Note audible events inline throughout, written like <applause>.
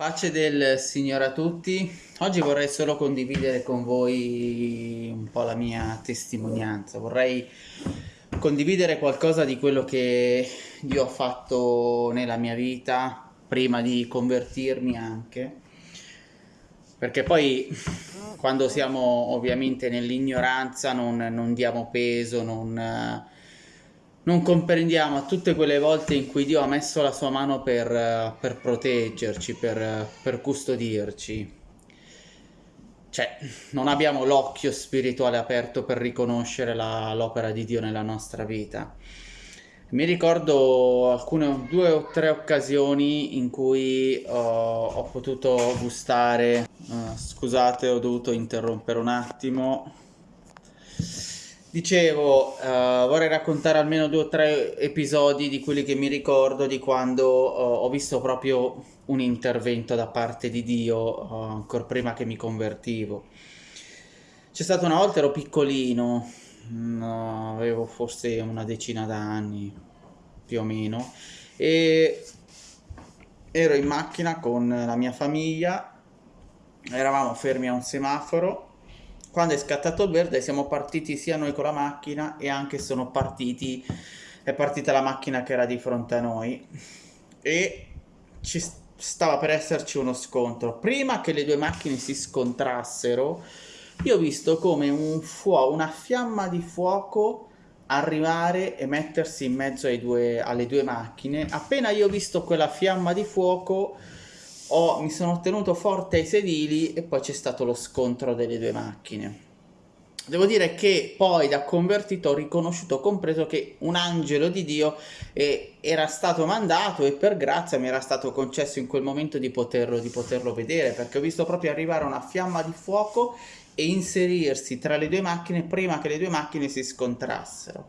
Pace del Signore a tutti. Oggi vorrei solo condividere con voi un po' la mia testimonianza. Vorrei condividere qualcosa di quello che io ho fatto nella mia vita prima di convertirmi anche. Perché poi quando siamo ovviamente nell'ignoranza non, non diamo peso, non non comprendiamo tutte quelle volte in cui Dio ha messo la sua mano per, per proteggerci, per, per custodirci. Cioè, non abbiamo l'occhio spirituale aperto per riconoscere l'opera di Dio nella nostra vita. Mi ricordo alcune due o tre occasioni in cui uh, ho potuto gustare. Uh, scusate, ho dovuto interrompere un attimo. Dicevo, uh, vorrei raccontare almeno due o tre episodi di quelli che mi ricordo di quando uh, ho visto proprio un intervento da parte di Dio, uh, ancora prima che mi convertivo. C'è stata una volta, ero piccolino, no, avevo forse una decina d'anni, più o meno, e ero in macchina con la mia famiglia, eravamo fermi a un semaforo quando è scattato il verde siamo partiti sia noi con la macchina e anche sono partiti è partita la macchina che era di fronte a noi. E ci stava per esserci uno scontro. Prima che le due macchine si scontrassero io ho visto come un fuoco una fiamma di fuoco arrivare e mettersi in mezzo due, alle due macchine. Appena io ho visto quella fiamma di fuoco ho, mi sono tenuto forte ai sedili e poi c'è stato lo scontro delle due macchine. Devo dire che poi da convertito ho riconosciuto, ho compreso che un angelo di Dio eh, era stato mandato e per grazia mi era stato concesso in quel momento di poterlo, di poterlo vedere perché ho visto proprio arrivare una fiamma di fuoco e inserirsi tra le due macchine prima che le due macchine si scontrassero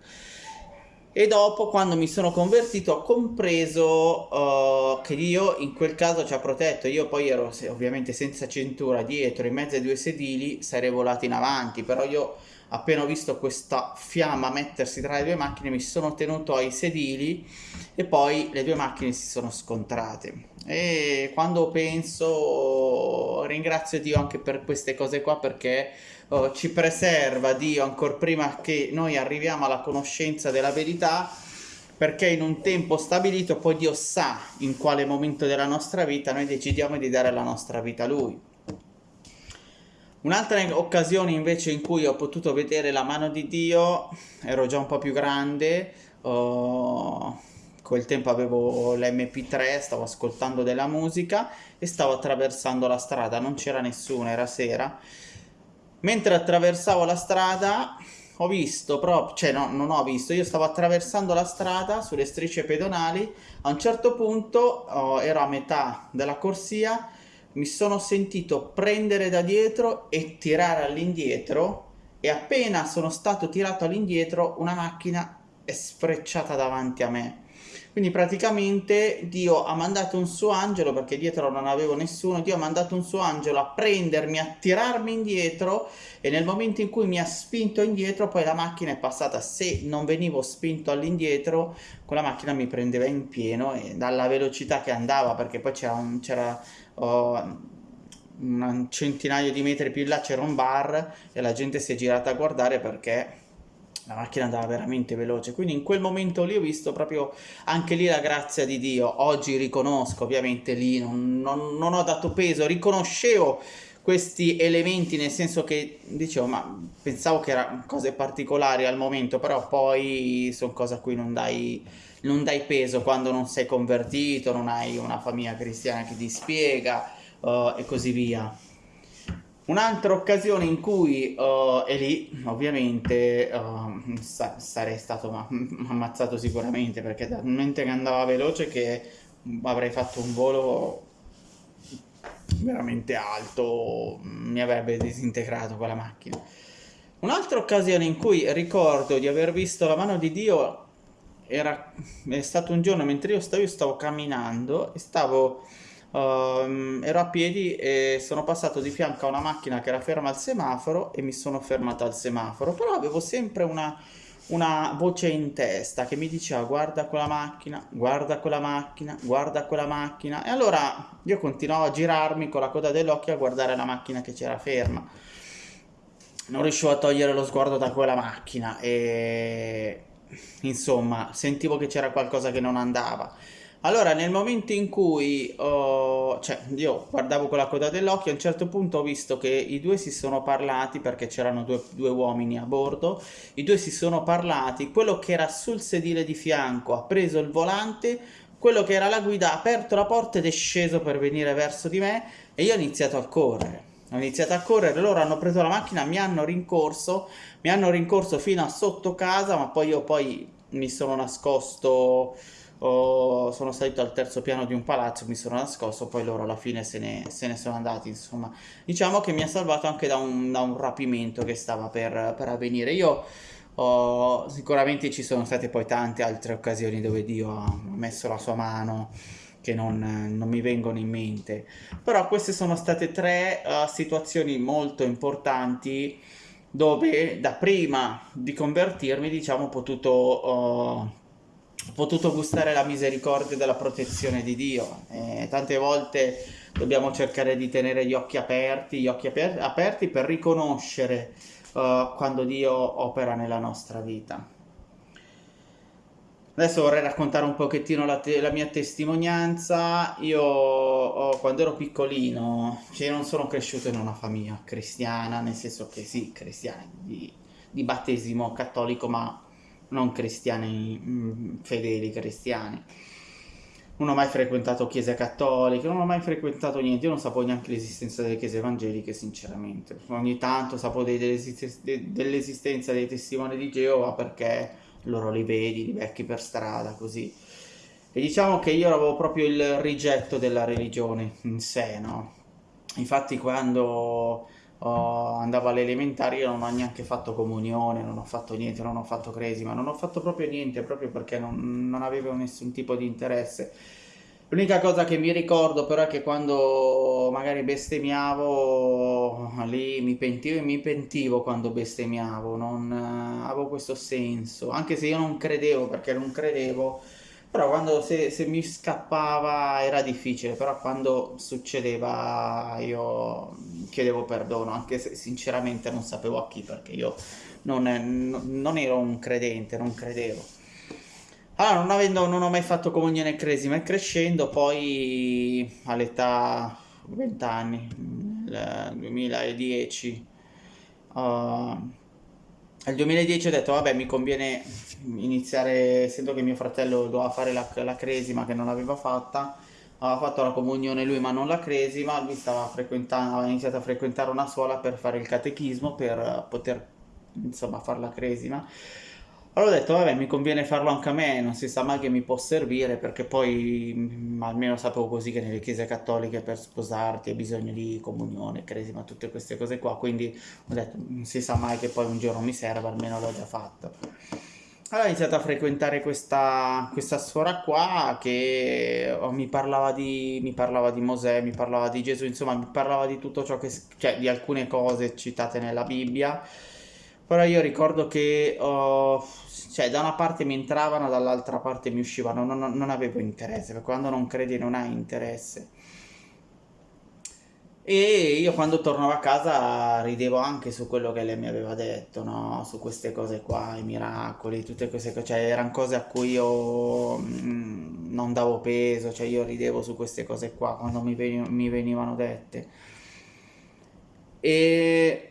e dopo quando mi sono convertito ho compreso uh, che Dio in quel caso ci ha protetto. Io poi ero ovviamente senza cintura dietro in mezzo ai due sedili sarei volato in avanti. Però io appena ho visto questa fiamma mettersi tra le due macchine mi sono tenuto ai sedili e poi le due macchine si sono scontrate e quando penso ringrazio Dio anche per queste cose qua perché oh, ci preserva Dio ancora prima che noi arriviamo alla conoscenza della verità perché in un tempo stabilito poi Dio sa in quale momento della nostra vita noi decidiamo di dare la nostra vita a Lui. Un'altra occasione invece in cui ho potuto vedere la mano di Dio, ero già un po' più grande, oh, quel tempo avevo l'MP3, stavo ascoltando della musica e stavo attraversando la strada, non c'era nessuno, era sera. Mentre attraversavo la strada ho visto proprio, cioè no, non ho visto, io stavo attraversando la strada sulle strisce pedonali, a un certo punto oh, ero a metà della corsia, mi sono sentito prendere da dietro e tirare all'indietro e appena sono stato tirato all'indietro una macchina è sfrecciata davanti a me quindi praticamente Dio ha mandato un suo angelo, perché dietro non avevo nessuno, Dio ha mandato un suo angelo a prendermi, a tirarmi indietro e nel momento in cui mi ha spinto indietro poi la macchina è passata, se non venivo spinto all'indietro quella macchina mi prendeva in pieno e dalla velocità che andava, perché poi c'era... Oh, un centinaio di metri più in là c'era un bar e la gente si è girata a guardare perché la macchina andava veramente veloce, quindi in quel momento lì ho visto proprio anche lì la grazia di Dio, oggi riconosco ovviamente lì, non, non, non ho dato peso, riconoscevo questi elementi nel senso che dicevo ma pensavo che erano cose particolari al momento però poi sono cose a cui non dai, non dai peso quando non sei convertito, non hai una famiglia cristiana che ti spiega uh, e così via Un'altra occasione in cui, uh, e lì ovviamente uh, sa sarei stato <laughs> ammazzato sicuramente perché talmente che andava veloce che avrei fatto un volo veramente alto, mi avrebbe disintegrato quella macchina. Un'altra occasione in cui ricordo di aver visto la mano di Dio era, è stato un giorno mentre io stavo, io stavo camminando e stavo Uh, ero a piedi e sono passato di fianco a una macchina che era ferma al semaforo e mi sono fermato al semaforo, però avevo sempre una, una voce in testa che mi diceva guarda quella macchina, guarda quella macchina, guarda quella macchina. E allora io continuavo a girarmi con la coda dell'occhio a guardare la macchina che c'era ferma. Non riuscivo a togliere lo sguardo da quella macchina e insomma sentivo che c'era qualcosa che non andava. Allora, nel momento in cui oh, cioè, io guardavo con la coda dell'occhio, a un certo punto ho visto che i due si sono parlati perché c'erano due, due, uomini a bordo. I due si sono parlati. Quello che era sul sedile di fianco ha preso il volante, quello che era la guida ha aperto la porta ed è sceso per venire verso di me e io ho iniziato a correre. Ho iniziato a correre, loro hanno preso la macchina, mi hanno rincorso, mi hanno rincorso fino a sotto casa, ma poi io poi mi sono nascosto oh, sono salito al terzo piano di un palazzo, mi sono nascosto, poi loro alla fine se ne, se ne sono andati, insomma. Diciamo che mi ha salvato anche da un, da un rapimento che stava per, per avvenire. Io oh, sicuramente ci sono state poi tante altre occasioni dove Dio ha messo la sua mano che non, non, mi vengono in mente. Però queste sono state tre uh, situazioni molto importanti dove da prima di convertirmi, diciamo, ho potuto uh, potuto gustare la misericordia della protezione di Dio. E tante volte dobbiamo cercare di tenere gli occhi aperti, gli occhi aper aperti per riconoscere uh, quando Dio opera nella nostra vita. Adesso vorrei raccontare un pochettino la, la mia testimonianza. Io oh, quando ero piccolino, cioè non sono cresciuto in una famiglia cristiana, nel senso che sì, cristiana, di, di battesimo cattolico, ma non cristiani mm, fedeli cristiani. Non ho mai frequentato chiese cattoliche, non ho mai frequentato niente, io non sapevo neanche l'esistenza delle chiese evangeliche, sinceramente. Ogni tanto sapevo dell'esistenza dei testimoni di Geova perché loro li vedi, li becchi per strada, così. E diciamo che io avevo proprio il rigetto della religione in sé, no? Infatti quando oh, andavo alle elementari io non ho neanche fatto comunione, non ho fatto niente, non ho fatto cresima, non ho fatto proprio niente, proprio perché non, non avevo nessun tipo di interesse. L'unica cosa che mi ricordo però è che quando magari bestemmiavo, lì mi pentivo e mi pentivo quando bestemmiavo, non eh, avevo questo senso, anche se io non credevo, perché non credevo, però quando se, se, mi scappava era difficile, però quando succedeva io chiedevo perdono, anche se sinceramente non sapevo a chi, perché io non, non ero un credente, non credevo. Allora, non, avendo, non ho mai fatto comunione cresima e crescendo, poi all'età 20 anni, nel 2010, uh, nel 2010 ho detto, vabbè, mi conviene iniziare, essendo che mio fratello doveva fare la, la cresima che non l'aveva fatta, aveva fatto la comunione lui ma non la cresima, lui stava aveva iniziato a frequentare una scuola per fare il catechismo, per poter insomma fare la cresima. Allora ho detto, vabbè, mi conviene farlo anche a me, non si sa mai che mi può servire, perché poi mh, mm, almeno sapevo così che nelle chiese cattoliche per sposarti hai bisogno di comunione, cresima, tutte queste cose qua, quindi ho detto, non si sa mai che poi un giorno mi serve, almeno l'ho già fatto. Allora ho iniziato a frequentare questa, questa suora qua che oh, mi, parlava di, mi parlava di Mosè, mi parlava di Gesù, insomma mi parlava di tutto ciò che, cioè di alcune cose citate nella Bibbia però io ricordo che oh, cioè, da una parte mi entravano, dall'altra parte mi uscivano, non, non, avevo interesse, perché quando non credi non hai interesse. E io quando tornavo a casa ridevo anche su quello che lei mi aveva detto, no? Su queste cose qua, i miracoli, tutte queste cose, cioè erano cose a cui io mm, non davo peso, cioè io ridevo su queste cose qua quando mi, veni mi venivano dette. E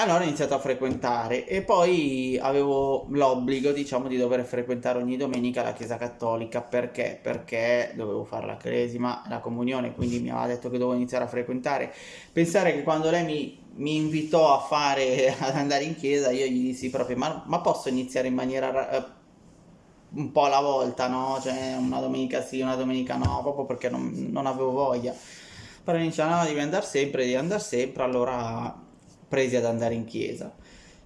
allora ho iniziato a frequentare e poi avevo l'obbligo, diciamo, di dover frequentare ogni domenica la chiesa cattolica perché? Perché dovevo fare la cresima, la comunione, quindi mi aveva detto che dovevo iniziare a frequentare. Pensare che quando lei mi, mi invitò a fare, <laughs> ad andare in chiesa, io gli dissi proprio, ma, ma posso iniziare in maniera eh, un po' alla volta, no? Cioè una domenica sì, una domenica no, proprio perché non, non avevo voglia. Però iniziano, no, devi andare sempre, devi andare sempre, allora presi ad andare in chiesa.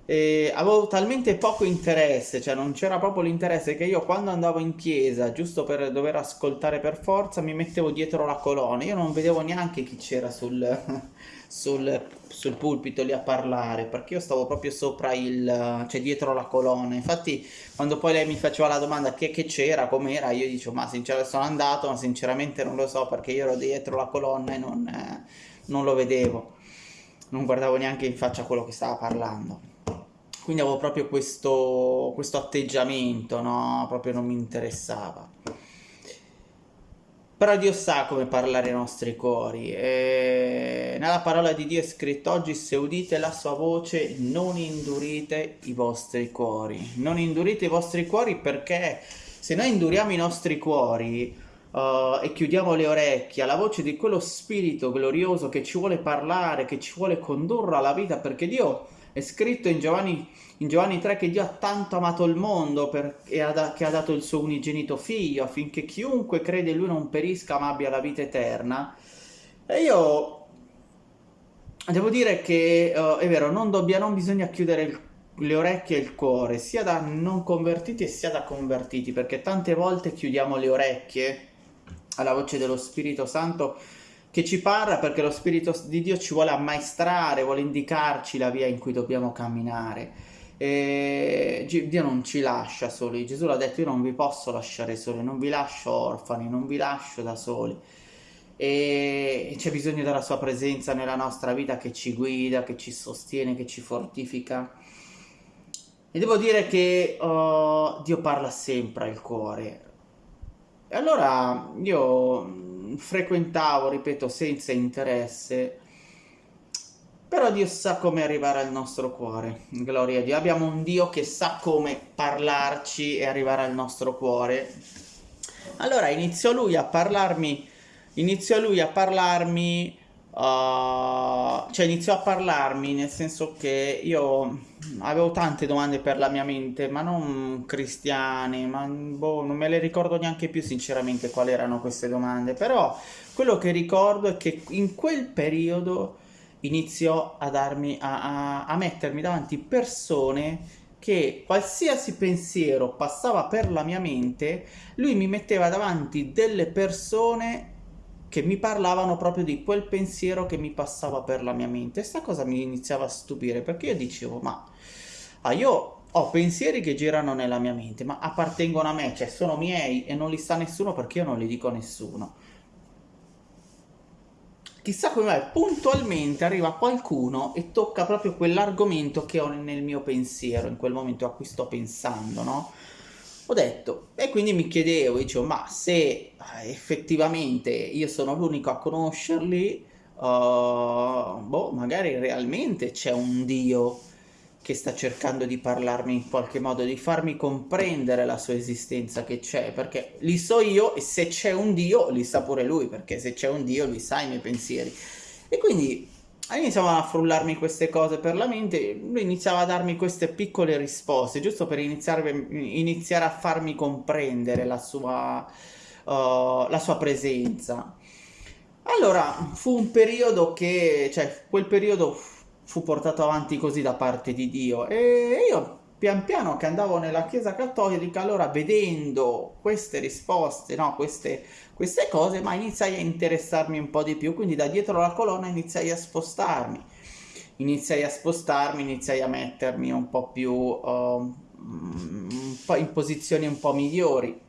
E avevo talmente poco interesse, cioè non c'era proprio l'interesse che io quando andavo in chiesa, giusto per dover ascoltare per forza, mi mettevo dietro la colonna. Io non vedevo neanche chi c'era sul, <laughs> sul, sul pulpito lì a parlare, perché io stavo proprio sopra il, cioè dietro la colonna. Infatti, quando poi lei mi faceva la domanda che, che c'era, com'era, io dicevo, ma sinceramente sono andato, ma sinceramente non lo so perché io ero dietro la colonna e non, eh, non lo vedevo. Non guardavo neanche in faccia quello che stava parlando. Quindi avevo proprio questo, questo atteggiamento, no? Proprio non mi interessava. Però Dio sa come parlare ai nostri cuori. E nella parola di Dio è scritto oggi se udite la sua voce non indurite i vostri cuori. Non indurite i vostri cuori perché se noi induriamo i nostri cuori uh, e chiudiamo le orecchie alla voce di quello spirito glorioso che ci vuole parlare, che ci vuole condurre alla vita, perché Dio è scritto in Giovanni, in Giovanni 3 che Dio ha tanto amato il mondo per, e ha, che ha dato il suo unigenito figlio affinché chiunque crede in lui non perisca ma abbia la vita eterna. E io devo dire che uh, è vero, non, dobbia, non bisogna chiudere il, le orecchie e il cuore, sia da non convertiti sia da convertiti, perché tante volte chiudiamo le orecchie alla voce dello Spirito Santo che ci parla perché lo Spirito di Dio ci vuole ammaestrare, vuole indicarci la via in cui dobbiamo camminare. E Dio non ci lascia soli, Gesù l'ha detto io non vi posso lasciare soli, non vi lascio orfani, non vi lascio da soli. E c'è bisogno della sua presenza nella nostra vita che ci guida, che ci sostiene, che ci fortifica. E devo dire che oh, Dio parla sempre al cuore. E allora io frequentavo, ripeto, senza interesse, però Dio sa come arrivare al nostro cuore, gloria a Dio. Abbiamo un Dio che sa come parlarci e arrivare al nostro cuore. Allora iniziò lui a parlarmi, iniziò lui a parlarmi Uh, cioè iniziò a parlarmi nel senso che io avevo tante domande per la mia mente, ma non cristiane, ma boh, non me le ricordo neanche più sinceramente quali erano queste domande, però quello che ricordo è che in quel periodo iniziò a darmi a, a, a mettermi davanti persone che qualsiasi pensiero passava per la mia mente, lui mi metteva davanti delle persone che mi parlavano proprio di quel pensiero che mi passava per la mia mente. E sta cosa mi iniziava a stupire perché io dicevo, ma ah, io ho pensieri che girano nella mia mente, ma appartengono a me, cioè sono miei e non li sa nessuno perché io non li dico a nessuno. Chissà come mai puntualmente arriva qualcuno e tocca proprio quell'argomento che ho nel mio pensiero, in quel momento a cui sto pensando, no? Ho detto, e quindi mi chiedevo, dicevo, ma se eh, effettivamente io sono l'unico a conoscerli, uh, boh, magari realmente c'è un Dio che sta cercando di parlarmi in qualche modo, di farmi comprendere la sua esistenza che c'è, perché li so io e se c'è un Dio li sa pure lui, perché se c'è un Dio lui sa i miei pensieri. E quindi iniziavano a frullarmi queste cose per la mente, lui iniziava a darmi queste piccole risposte, giusto per iniziare, iniziare a farmi comprendere la sua, uh, la sua presenza. Allora, fu un periodo che, cioè, quel periodo fu portato avanti così da parte di Dio e io pian piano che andavo nella chiesa cattolica, allora vedendo queste risposte, no, queste, queste cose, ma iniziai a interessarmi un po' di più, quindi da dietro la colonna iniziai a spostarmi, iniziai a spostarmi, iniziai a mettermi un po' più uh, in posizioni un po' migliori.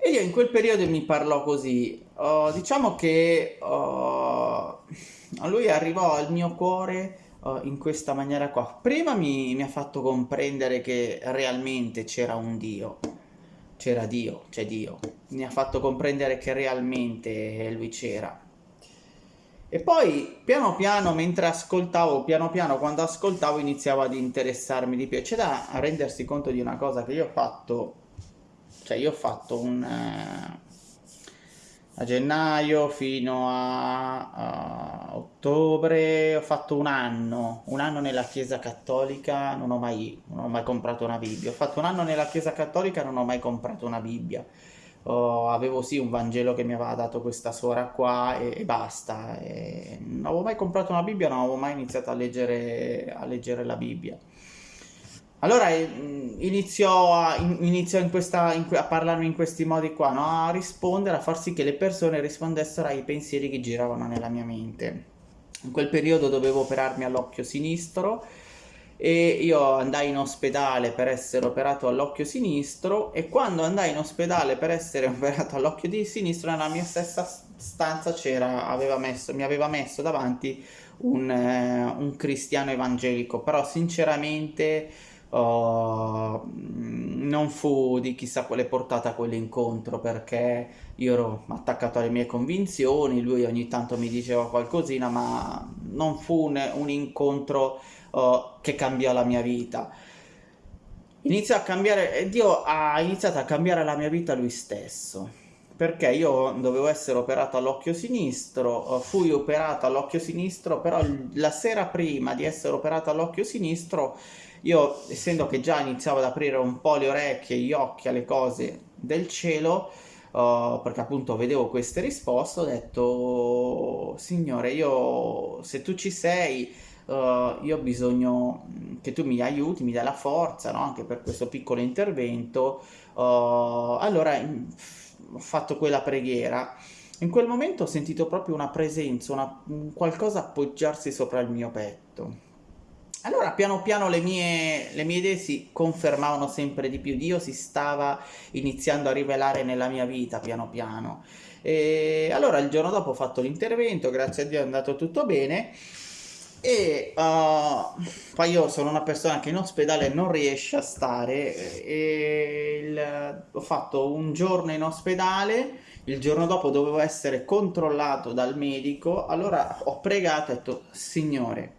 E io in quel periodo mi parlò così, uh, diciamo che uh, lui arrivò al mio cuore uh, in questa maniera qua. Prima mi, mi ha fatto comprendere che realmente c'era un Dio, c'era Dio, c'è Dio. Mi ha fatto comprendere che realmente lui c'era. E poi piano piano, mentre ascoltavo, piano piano quando ascoltavo iniziavo ad interessarmi di più. C'è da rendersi conto di una cosa che io ho fatto, cioè io ho fatto un... Eh, a gennaio fino a, a, ottobre ho fatto un anno, un anno nella chiesa cattolica, non ho, mai, non ho mai comprato una Bibbia, ho fatto un anno nella chiesa cattolica non ho mai comprato una Bibbia. oh, avevo sì un Vangelo che mi aveva dato questa suora qua e, e basta. E non avevo mai comprato una Bibbia, non avevo mai iniziato a leggere, a leggere la Bibbia. Allora eh, iniziò, a, iniziò in questa, in, a parlarmi in questi modi qua, no? a rispondere, a far sì che le persone rispondessero ai pensieri che giravano nella mia mente. In quel periodo dovevo operarmi all'occhio sinistro e io andai in ospedale per essere operato all'occhio sinistro e quando andai in ospedale per essere <laughs> operato all'occhio di sinistro nella mia stessa stanza aveva messo, mi aveva messo davanti un, eh, un cristiano evangelico, però sinceramente uh, non fu di chissà quale portata quell'incontro perché io ero attaccato alle mie convinzioni, lui ogni tanto mi diceva qualcosina, ma non fu un, un incontro uh, che cambiò la mia vita. Iniziò a cambiare, Dio ha iniziato a cambiare la mia vita lui stesso perché io dovevo essere operato all'occhio sinistro, fui operato all'occhio sinistro, però la sera prima di essere operato all'occhio sinistro io, essendo che già iniziavo ad aprire un po' le orecchie gli occhi alle cose del cielo, uh, perché appunto vedevo queste risposte, ho detto, Signore, io se tu ci sei, uh, io ho bisogno che tu mi aiuti, mi dai la forza, no? anche per questo piccolo intervento. Uh, allora ho fatto quella preghiera. In quel momento ho sentito proprio una presenza, una, qualcosa appoggiarsi sopra il mio petto. Allora piano piano le mie, le mie idee si confermavano sempre di più, Dio si stava iniziando a rivelare nella mia vita piano piano. E allora il giorno dopo ho fatto l'intervento, grazie a Dio è andato tutto bene. E uh, poi io sono una persona che in ospedale non riesce a stare. E il, ho fatto un giorno in ospedale il giorno dopo dovevo essere controllato dal medico. Allora ho pregato e ho detto signore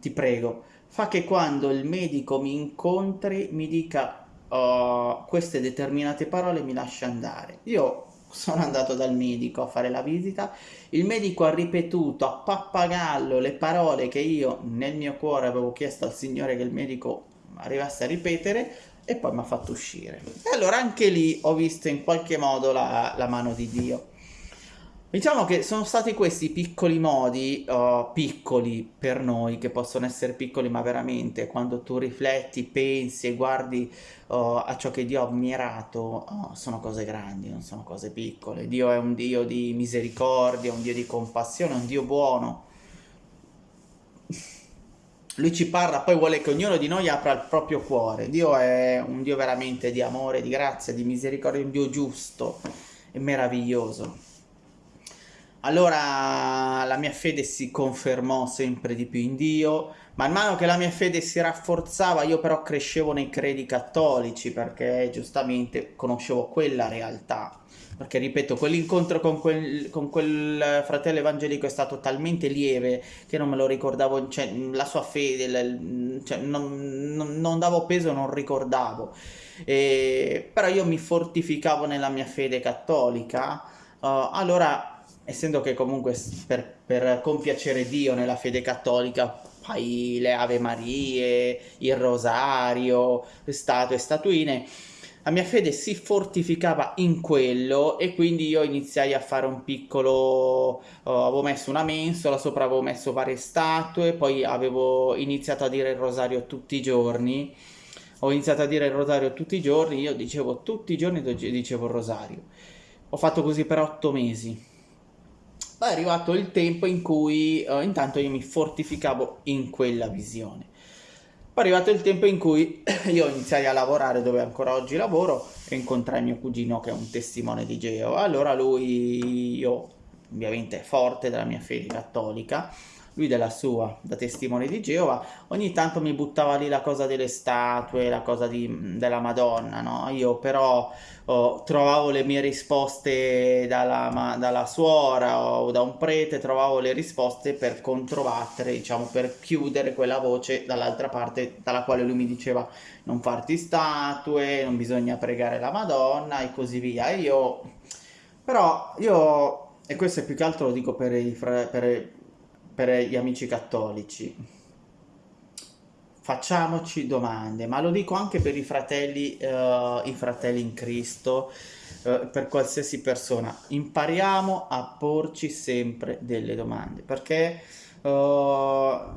ti prego fa che quando il medico mi incontri mi dica uh, queste determinate parole mi lascia andare. Io sono andato dal medico a fare la visita, il medico ha ripetuto a pappagallo le parole che io nel mio cuore avevo chiesto al Signore che il medico arrivasse a ripetere e poi mi ha fatto uscire. E allora anche lì ho visto in qualche modo la, la mano di Dio. Diciamo che sono stati questi piccoli modi, uh, piccoli per noi, che possono essere piccoli ma veramente, quando tu rifletti, pensi e guardi uh, a ciò che Dio ha ammirato, uh, sono cose grandi, non sono cose piccole. Dio è un Dio di misericordia, un Dio di compassione, un Dio buono. Lui ci parla, poi vuole che ognuno di noi apra il proprio cuore. Dio è un Dio veramente di amore, di grazia, di misericordia, un Dio giusto e meraviglioso. Allora la mia fede si confermò sempre di più in Dio, man mano che la mia fede si rafforzava io però crescevo nei credi cattolici perché giustamente conoscevo quella realtà. Perché ripeto, quell'incontro con quel, con quel fratello evangelico è stato talmente lieve che non me lo ricordavo, cioè la sua fede, cioè, non, non, non davo peso, non ricordavo. E, però io mi fortificavo nella mia fede cattolica, uh, allora essendo che comunque per, per compiacere Dio nella fede cattolica fai le Ave Marie, il rosario, statue statuine, la mia fede si fortificava in quello e quindi io iniziai a fare un piccolo, uh, avevo messo una mensola, sopra avevo messo varie statue, poi avevo iniziato a dire il rosario tutti i giorni, ho iniziato a dire il rosario tutti i giorni, io dicevo tutti i giorni dicevo il rosario. Ho fatto così per otto mesi poi è arrivato il tempo in cui uh, intanto io mi fortificavo in quella visione. Poi è arrivato il tempo in cui <clears throat> io iniziai a lavorare dove ancora oggi lavoro e incontrai mio cugino che è un testimone di Geo. Allora lui, io ovviamente forte della mia fede cattolica, lui della sua, da testimone di Geova, ogni tanto mi buttava lì la cosa delle statue, la cosa di, della Madonna, no? Io però oh, trovavo le mie risposte dalla, dalla suora o da un prete, trovavo le risposte per controbattere, diciamo, per chiudere quella voce dall'altra parte dalla quale lui mi diceva non farti statue, non bisogna pregare la Madonna e così via. Io, però, io, e questo è più che altro lo dico per i, per, per gli amici cattolici. Facciamoci domande, ma lo dico anche per i fratelli, uh, i fratelli in Cristo. eh, per qualsiasi persona. Impariamo a porci sempre delle domande, perché uh,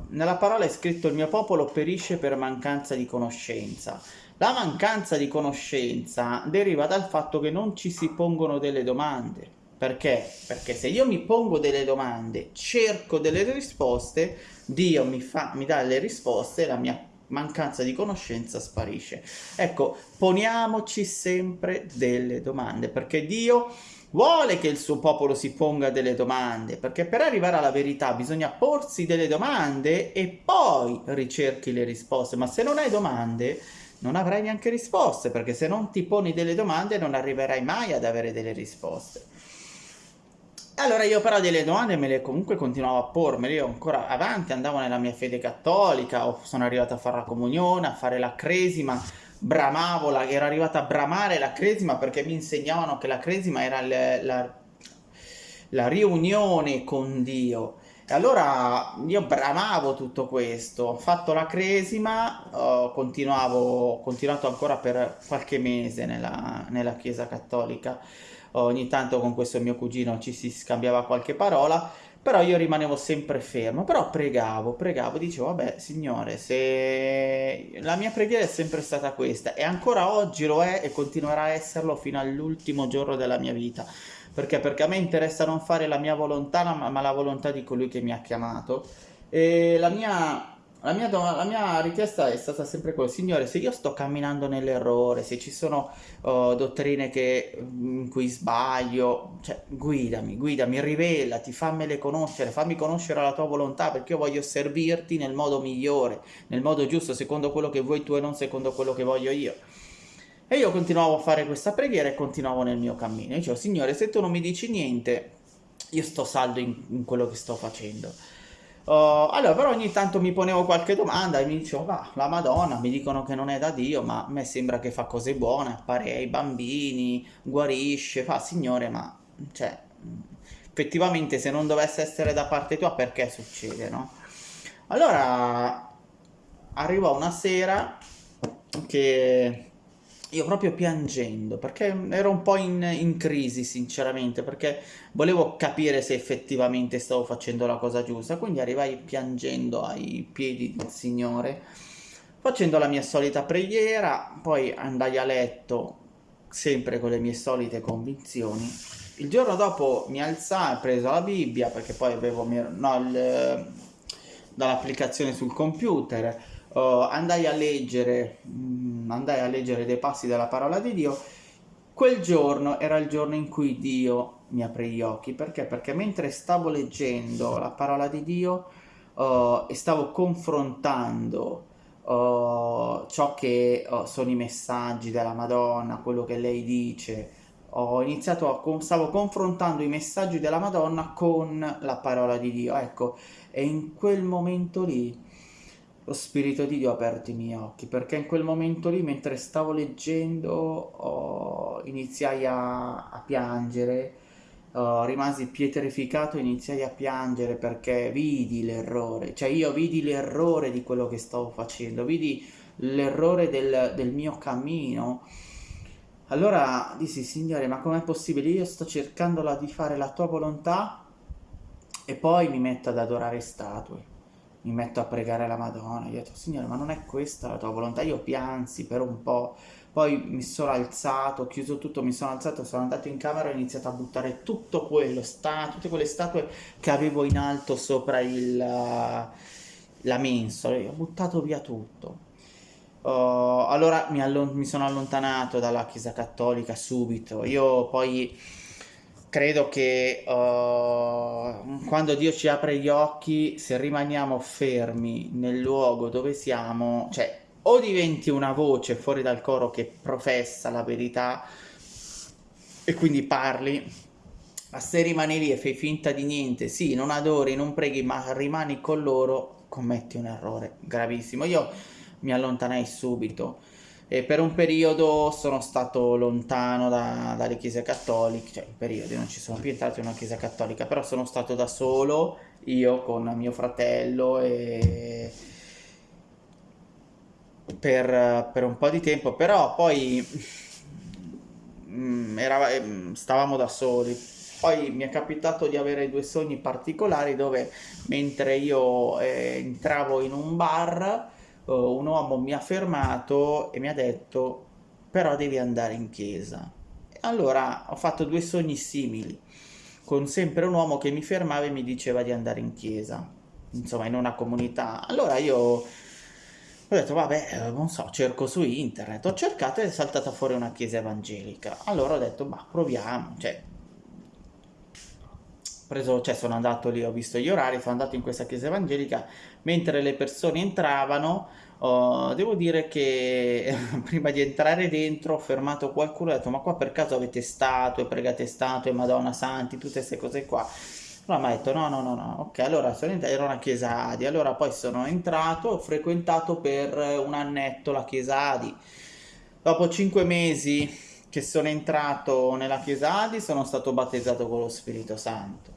nella parola è scritto il mio popolo perisce per mancanza di conoscenza. La mancanza di conoscenza deriva dal fatto che non ci si pongono delle domande. Perché? Perché se io mi pongo delle domande, cerco delle risposte, Dio mi, fa, mi dà le risposte e la mia mancanza di conoscenza sparisce. Ecco, poniamoci sempre delle domande, perché Dio vuole che il suo popolo si ponga delle domande, perché per arrivare alla verità bisogna porsi delle domande e poi ricerchi le risposte, ma se non hai domande non avrai neanche risposte, perché se non ti poni delle domande non arriverai mai ad avere delle risposte. Allora io però delle domande me le comunque continuavo a pormele, io ancora avanti andavo nella mia fede cattolica, sono arrivato a fare la comunione, a fare la cresima, bramavo, la, ero arrivato a bramare la cresima perché mi insegnavano che la cresima era le, la, la riunione con Dio. E allora io bramavo tutto questo, ho fatto la cresima, ho continuato ancora per qualche mese nella, nella chiesa cattolica ogni tanto con questo mio cugino ci si scambiava qualche parola, però io rimanevo sempre fermo, però pregavo, pregavo, dicevo, vabbè, Signore, se la mia preghiera è sempre stata questa, e ancora oggi lo è e continuerà a esserlo fino all'ultimo giorno della mia vita. Perché? Perché a me interessa non fare la mia volontà, ma la volontà di colui che mi ha chiamato. E la mia la mia, la mia, richiesta è stata sempre quella, Signore, se io sto camminando nell'errore, se ci sono uh, dottrine che, in cui sbaglio, cioè, guidami, guidami, rivelati, fammele conoscere, fammi conoscere la tua volontà, perché io voglio servirti nel modo migliore, nel modo giusto, secondo quello che vuoi tu e non secondo quello che voglio io. E io continuavo a fare questa preghiera e continuavo nel mio cammino. Dicevo, Signore, se tu non mi dici niente, io sto saldo in, in quello che sto facendo. Uh, allora, però ogni tanto mi ponevo qualche domanda e mi dicevo, va, la Madonna, mi dicono che non è da Dio, ma a me sembra che fa cose buone, appare ai bambini, guarisce, fa, Signore, ma, cioè, effettivamente se non dovesse essere da parte tua, perché succede, no? Allora, arrivò una sera che io proprio piangendo, perché ero un po' in, in, crisi sinceramente, perché volevo capire se effettivamente stavo facendo la cosa giusta, quindi arrivai piangendo ai piedi del Signore, facendo la mia solita preghiera, poi andai a letto sempre con le mie solite convinzioni. Il giorno dopo mi alzai, preso la Bibbia, perché poi avevo no, dall'applicazione sul computer, uh, andai a leggere, mh, mm, andai a leggere dei passi della parola di Dio, quel giorno era il giorno in cui Dio mi aprì gli occhi. Perché? Perché mentre stavo leggendo la parola di Dio uh, e stavo confrontando uh, ciò che uh, sono i messaggi della Madonna, quello che lei dice, ho iniziato a, stavo confrontando i messaggi della Madonna con la parola di Dio. Ecco, e in quel momento lì lo Spirito di Dio ha aperto i miei occhi, perché in quel momento lì, mentre stavo leggendo, oh, iniziai a, a piangere, oh, rimasi pietrificato e iniziai a piangere perché vidi l'errore, cioè io vidi l'errore di quello che stavo facendo, vidi l'errore del, del mio cammino. Allora dissi, Signore, ma com'è possibile? Io sto cercando di fare la tua volontà e poi mi metto ad adorare statue mi metto a pregare la Madonna, io ho detto, Signore, ma non è questa la tua volontà? Io piansi per un po', poi mi sono alzato, ho chiuso tutto, mi sono alzato, sono andato in camera e ho iniziato a buttare tutto quello, sta, tutte quelle statue che avevo in alto sopra il, la mensola, ho buttato via tutto. Uh, allora mi, mi sono allontanato dalla chiesa cattolica subito, io poi credo che uh, quando Dio ci apre gli occhi, se rimaniamo fermi nel luogo dove siamo, cioè o diventi una voce fuori dal coro che professa la verità e quindi parli, ma se rimani lì e fai finta di niente, sì, non adori, non preghi, ma rimani con loro, commetti un errore gravissimo. Io mi allontanai subito e per un periodo sono stato lontano da, dalle chiese cattoliche, cioè in periodi non ci sono più entrato in una chiesa cattolica, però sono stato da solo, io con mio fratello e per, per un po' di tempo, però poi mm, era, ehm, stavamo da soli. Poi mi è capitato di avere due sogni particolari dove mentre io eh, entravo in un bar, uh, un uomo mi ha fermato e mi ha detto però devi andare in chiesa. Allora ho fatto due sogni simili, con sempre un uomo che mi fermava e mi diceva di andare in chiesa, insomma in una comunità. Allora io ho detto vabbè, non so, cerco su internet, ho cercato e è saltata fuori una chiesa evangelica. Allora ho detto ma proviamo, cioè preso, cioè sono andato lì, ho visto gli orari, sono andato in questa chiesa evangelica, mentre le persone entravano, oh, devo dire che <laughs> prima di entrare dentro ho fermato qualcuno e ho detto ma qua per caso avete statue, pregate statue, Madonna Santi, tutte queste cose qua. Allora mi ha detto no, no, no, no, ok, allora sono entrato, era una chiesa Adi, allora poi sono entrato, ho frequentato per un annetto la chiesa Adi. Dopo cinque mesi che sono entrato nella chiesa Adi sono stato battezzato con lo Spirito Santo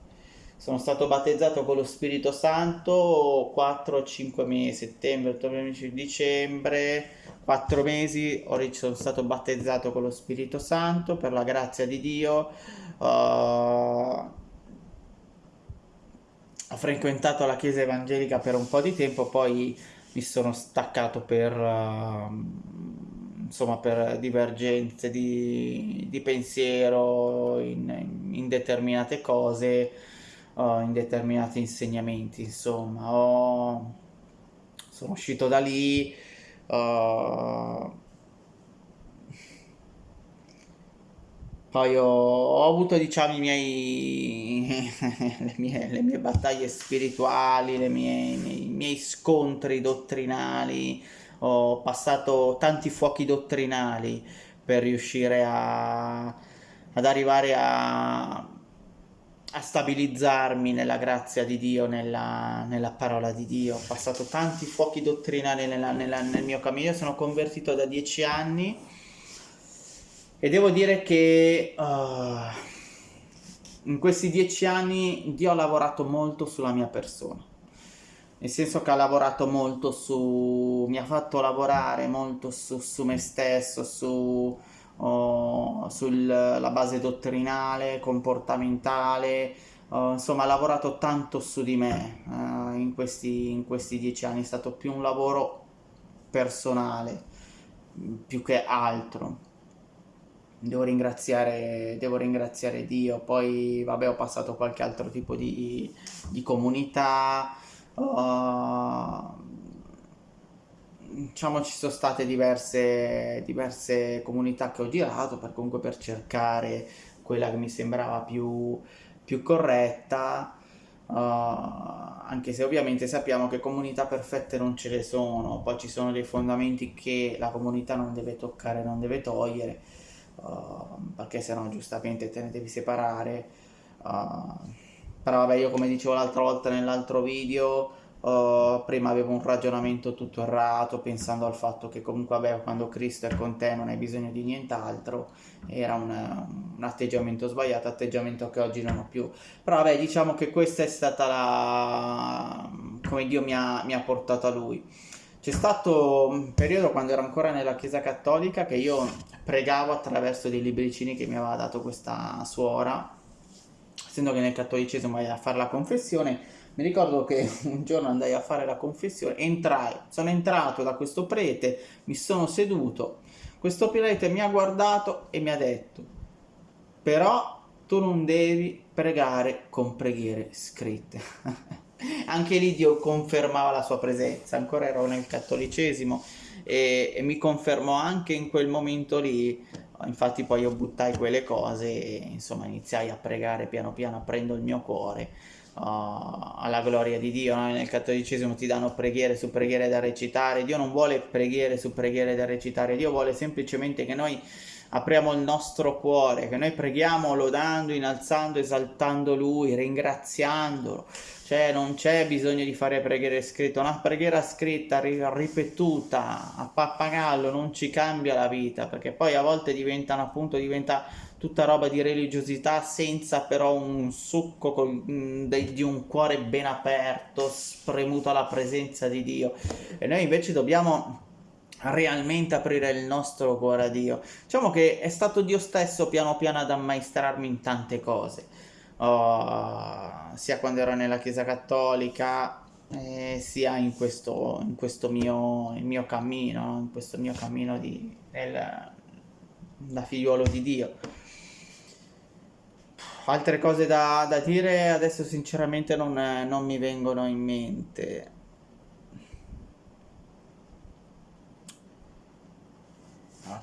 sono stato battezzato con lo Spirito Santo 4-5 mesi, settembre, ottobre, dicembre, 4 mesi sono stato battezzato con lo Spirito Santo per la grazia di Dio. Uh, ho frequentato la chiesa evangelica per un po' di tempo, poi mi sono staccato per, uh, insomma, per divergenze di, di pensiero in, in determinate cose uh, in determinati insegnamenti, insomma, ho... sono uscito da lì, uh... poi ho, ho, avuto diciamo i miei, <laughs> le, mie, le mie battaglie spirituali, le mie, i miei scontri dottrinali, ho passato tanti fuochi dottrinali per riuscire a, ad arrivare a a stabilizzarmi nella grazia di Dio, nella, nella parola di Dio. Ho passato tanti fuochi dottrinali nella, nella, nel mio cammino, sono convertito da dieci anni e devo dire che uh, in questi dieci anni Dio ha lavorato molto sulla mia persona. Nel senso che ha lavorato molto su... mi ha fatto lavorare molto su, su me stesso, su oh, sulla base dottrinale, comportamentale, oh, insomma ha lavorato tanto su di me uh, in, questi, in questi dieci anni, è stato più un lavoro personale, più che altro. Devo ringraziare, devo ringraziare Dio, poi vabbè ho passato qualche altro tipo di, di comunità, uh, diciamo ci sono state diverse, diverse comunità che ho girato per comunque per cercare quella che mi sembrava più, più corretta. Uh, anche se ovviamente sappiamo che comunità perfette non ce ne sono poi ci sono dei fondamenti che la comunità non deve toccare non deve togliere uh, perché sennò giustamente te ne devi separare. Uh, però vabbè io come dicevo l'altra volta nell'altro video Uh, prima avevo un ragionamento tutto errato pensando al fatto che comunque vabbè, quando Cristo è con te non hai bisogno di nient'altro. Era un, un, atteggiamento sbagliato atteggiamento che oggi non ho più. Però vabbè diciamo che questa è stata la come Dio mi ha, mi ha portato a lui. C'è stato un periodo quando ero ancora nella chiesa cattolica che io pregavo attraverso dei libricini che mi aveva dato questa suora essendo che nel cattolicesimo vai a fare la confessione mi ricordo che <laughs> un giorno andai a fare la confessione, entrai, sono entrato da questo prete, mi sono seduto, questo prete mi ha guardato e mi ha detto, però tu non devi pregare con preghiere scritte. <laughs> Anche lì Dio confermava la sua presenza, ancora ero nel cattolicesimo e, e mi confermò anche in quel momento lì infatti poi io buttai quelle cose e insomma iniziai a pregare piano piano aprendo il mio cuore alla gloria di Dio. No? Nel cattolicesimo ti danno preghiere su preghiere da recitare. Dio non vuole preghiere su preghiere da recitare, Dio vuole semplicemente che noi apriamo il nostro cuore, che noi preghiamo lodando, innalzando, esaltando Lui, ringraziandolo. Cioè non c'è bisogno di fare preghiere scritte, una preghiera scritta, ripetuta, a pappagallo, non ci cambia la vita, perché poi a volte diventano appunto, diventa tutta roba di religiosità senza però un succo con, mm, di un cuore ben aperto, spremuto alla presenza di Dio. E noi invece dobbiamo realmente aprire il nostro cuore a Dio. Diciamo che è stato Dio stesso piano piano ad ammaestrarmi in tante cose, uh, sia quando ero nella Chiesa Cattolica, eh, sia in questo, in questo mio, mio, cammino, in questo mio cammino di, nel, da figliuolo di Dio. Altre cose da, da dire adesso sinceramente non, non mi vengono in mente.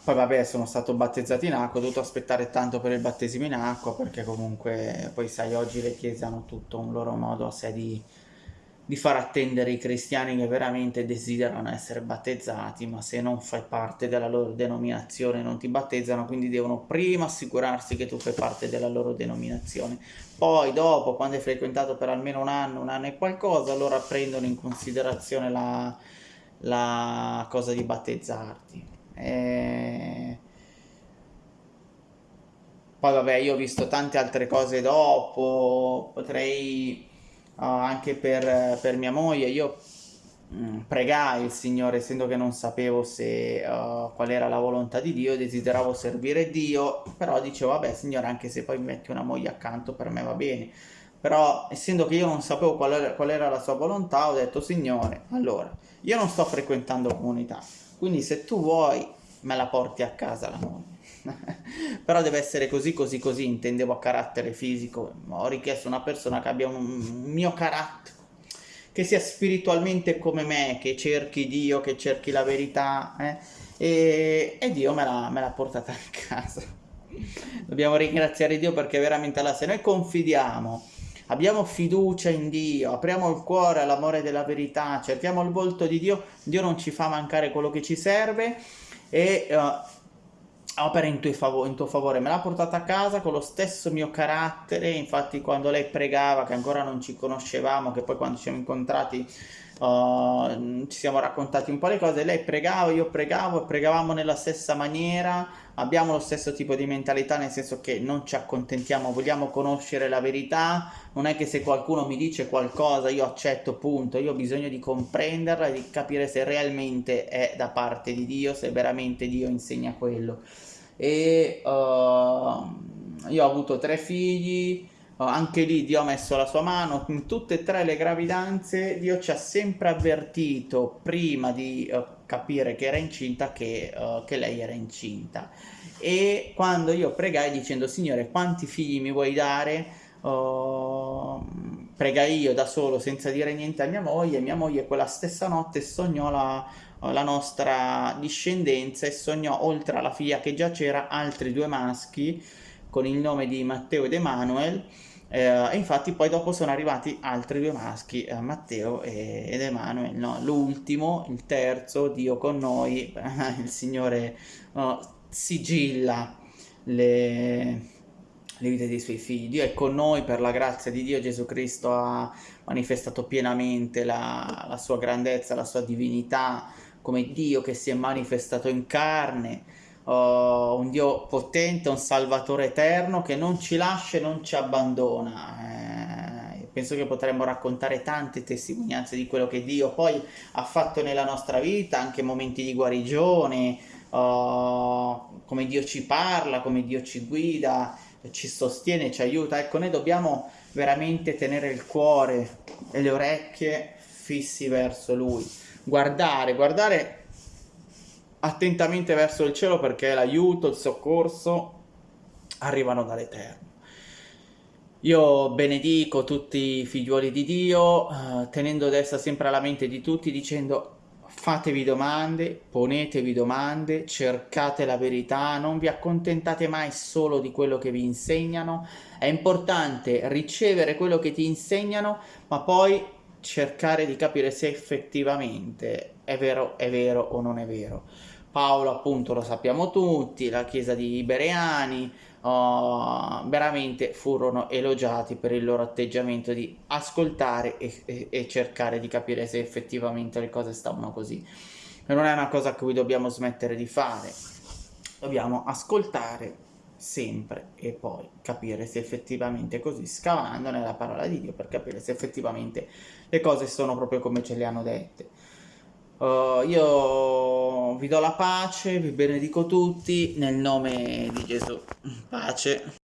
Poi vabbè, sono stato battezzato in acqua, ho dovuto aspettare tanto per il battesimo in acqua perché comunque poi sai oggi le chiese hanno tutto un loro modo a sé di, di far attendere i cristiani che veramente desiderano essere battezzati, ma se non fai parte della loro denominazione non ti battezzano, quindi devono prima assicurarsi che tu fai parte della loro denominazione. Poi dopo, quando hai frequentato per almeno un anno, un anno e qualcosa, allora prendono in considerazione la, la cosa di battezzarti. E... Poi vabbè, io ho visto tante altre cose dopo, potrei anche per, per, mia moglie, io mm, pregai il Signore, essendo che non sapevo se, uh, qual era la volontà di Dio, desideravo servire Dio, però dicevo, vabbè Signore, anche se poi mi metti una moglie accanto, per me va bene. Però, essendo che io non sapevo qual era, qual era la sua volontà, ho detto, Signore, allora, io non sto frequentando comunità, quindi se tu vuoi, me la porti a casa la moglie. <laughs> però deve essere così così così intendevo a carattere fisico ho richiesto una persona che abbia un, mio carattere che sia spiritualmente come me che cerchi Dio che cerchi la verità eh? e, e, Dio me l'ha, portata a casa dobbiamo ringraziare Dio perché veramente allora se noi confidiamo abbiamo fiducia in Dio, apriamo il cuore all'amore della verità, cerchiamo il volto di Dio, Dio non ci fa mancare quello che ci serve e uh, opera in favore, in tuo favore, me l'ha portata a casa con lo stesso mio carattere, infatti quando lei pregava, che ancora non ci conoscevamo, che poi quando ci siamo incontrati uh, ci siamo raccontati un po' le cose, lei pregava, io pregavo, pregavamo nella stessa maniera, abbiamo lo stesso tipo di mentalità, nel senso che non ci accontentiamo, vogliamo conoscere la verità, non è che se qualcuno mi dice qualcosa io accetto, punto, io ho bisogno di comprenderla e di capire se realmente è da parte di Dio, se veramente Dio insegna quello. E uh, io ho avuto tre figli, anche lì Dio ha messo la sua mano, in tutte e tre le gravidanze. Dio ci ha sempre avvertito prima di uh, capire che era incinta che, uh, che, lei era incinta. E quando io pregai dicendo Signore quanti figli mi vuoi dare? Uh, pregai io da solo senza dire niente a mia moglie. Mia moglie quella stessa notte sognò la, la nostra discendenza e sognò oltre alla figlia che già c'era altri due maschi con il nome di Matteo ed Emanuele eh, e infatti poi dopo sono arrivati altri due maschi, eh, Matteo ed Emanuele, no? l'ultimo, il terzo, Dio con noi, <laughs> il Signore no, sigilla le, le vite dei suoi figli. Dio è con noi per la grazia di Dio, Gesù Cristo ha manifestato pienamente la, la sua grandezza, la sua divinità, come Dio che si è manifestato in carne, uh, un Dio potente, un Salvatore eterno che non ci lascia e non ci abbandona. Eh, penso che potremmo raccontare tante testimonianze di quello che Dio poi ha fatto nella nostra vita, anche momenti di guarigione, uh, come Dio ci parla, come Dio ci guida, ci sostiene, ci aiuta. Ecco, noi dobbiamo veramente tenere il cuore e le orecchie fissi verso Lui. Guardare, guardare attentamente verso il cielo perché l'aiuto, il soccorso arrivano dall'Eterno. Io benedico tutti i figliuoli di Dio, eh, tenendo dessa sempre alla mente di tutti, dicendo fatevi domande, ponetevi domande, cercate la verità, non vi accontentate mai solo di quello che vi insegnano, è importante ricevere quello che ti insegnano, ma poi cercare di capire se effettivamente è vero, è vero o non è vero. Paolo appunto lo sappiamo tutti, la chiesa di Bereani, uh, veramente furono elogiati per il loro atteggiamento di ascoltare e, e, e, cercare di capire se effettivamente le cose stavano così. Non è una cosa che dobbiamo smettere di fare, dobbiamo ascoltare sempre e poi capire se effettivamente è così, scavando nella parola di Dio per capire se effettivamente le cose sono proprio come ce le hanno dette. Uh, io vi do la pace, vi benedico tutti nel nome di Gesù. Pace.